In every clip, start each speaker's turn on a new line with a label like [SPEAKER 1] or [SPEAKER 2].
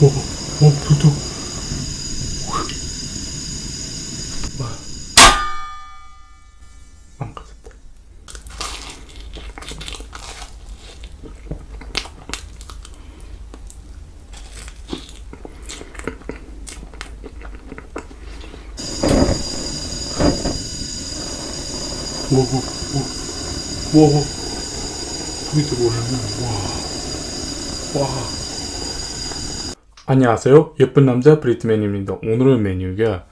[SPEAKER 1] 오, 오, 불도. 와. 오, 오, 오, 오, 오. 밑에 뭐냐면, 와. 와. 안녕하세요. 예쁜 남자 브리트맨입니다. 오늘의 메뉴가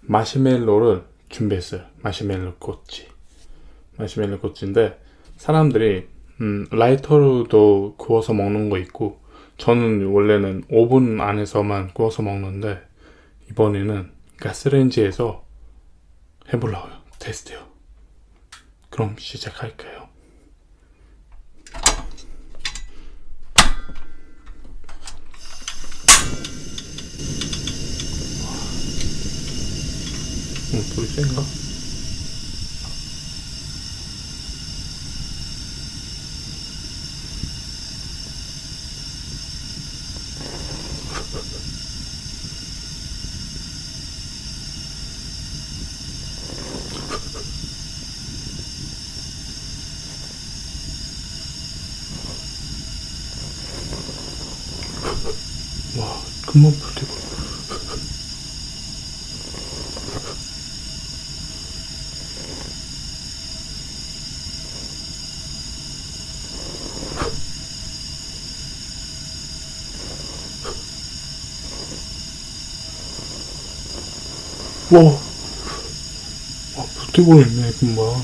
[SPEAKER 1] 마시멜로를 준비했어요. 마시멜로 꼬치. 마시멜로 꼬치인데 사람들이 음, 라이터로도 구워서 먹는 거 있고 저는 원래는 오븐 안에서만 구워서 먹는데 이번에는 가스레인지에서 해보려고요. 테스트요. 그럼 시작할까요? 센가? 와, 금방 불태고. 와, 와, 불태고 있네, 금방.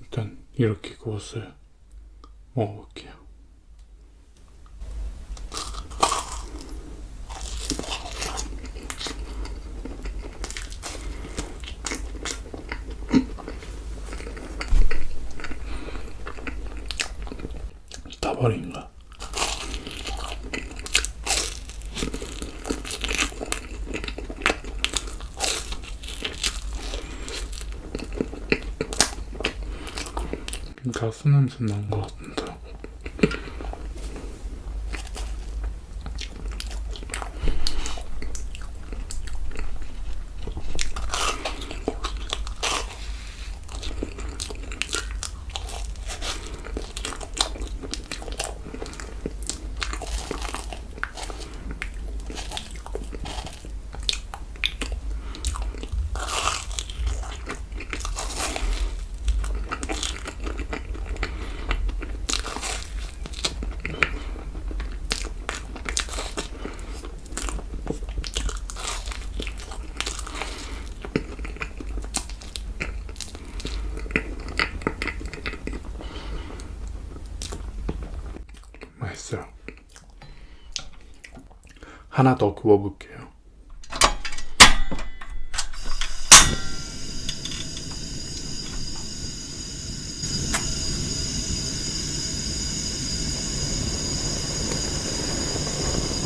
[SPEAKER 1] 일단 이렇게 구웠어요. 먹어볼게요. 다 버린가? 가스 냄새 난것 같은데. 맛있어요. 하나 더 구워볼게요.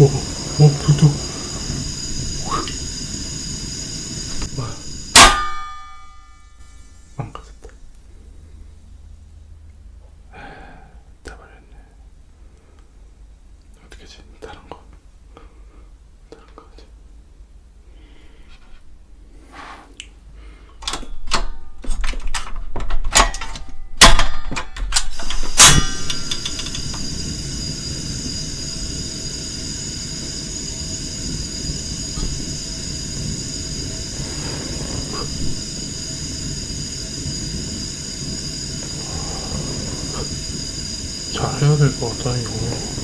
[SPEAKER 1] 오, 오, 불도. 와. 망가졌다. 다 버렸네. 어떻게 하지? 다른 거. 다른 거 하지. 잘해야 될 것 같다 이거.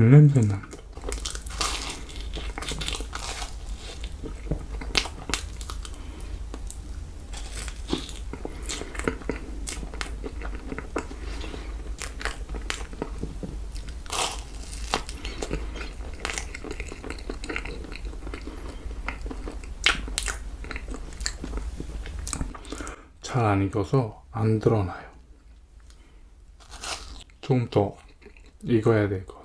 [SPEAKER 1] 난다. 잘안 익어서 안 드러나요. 조금 더 익어야 될것같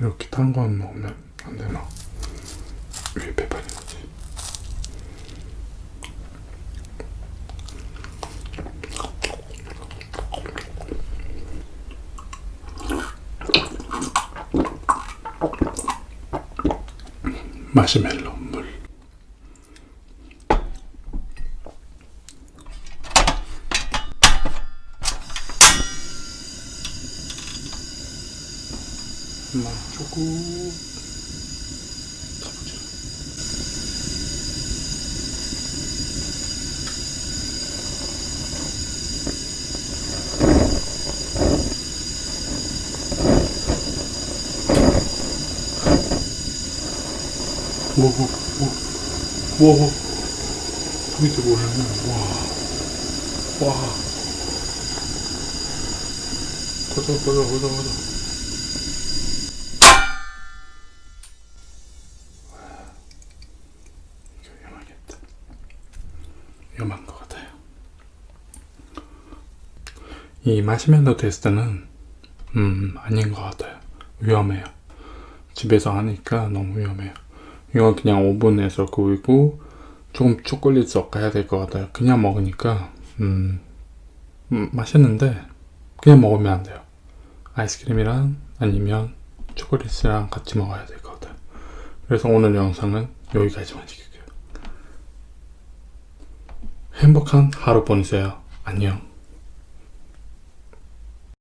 [SPEAKER 1] 이렇게 탄 건 넣으면 안 되나? 위에 배반이 거지. 마시멜로 물. 엄마 조금. 가보자. 와와와와 밑에 뭐냐면 와와. 가자 가자 가자 가자 이거 위험하겠다. 위험한 것 같아요. 이 마시멜로 테스트는 음 아닌 것 같아요. 위험해요. 집에서 하니까 너무 위험해요. 이건 그냥 오븐에서 구우고 조금 초콜릿 섞어야 될 것 같아요. 그냥 먹으니까 음, 음, 맛있는데 그냥 먹으면 안 돼요. 아이스크림이랑 아니면 초콜릿이랑 같이 먹어야 될 것 같아요. 그래서 오늘 영상은 여기까지만 찍을게요. 행복한 하루 보내세요. 안녕.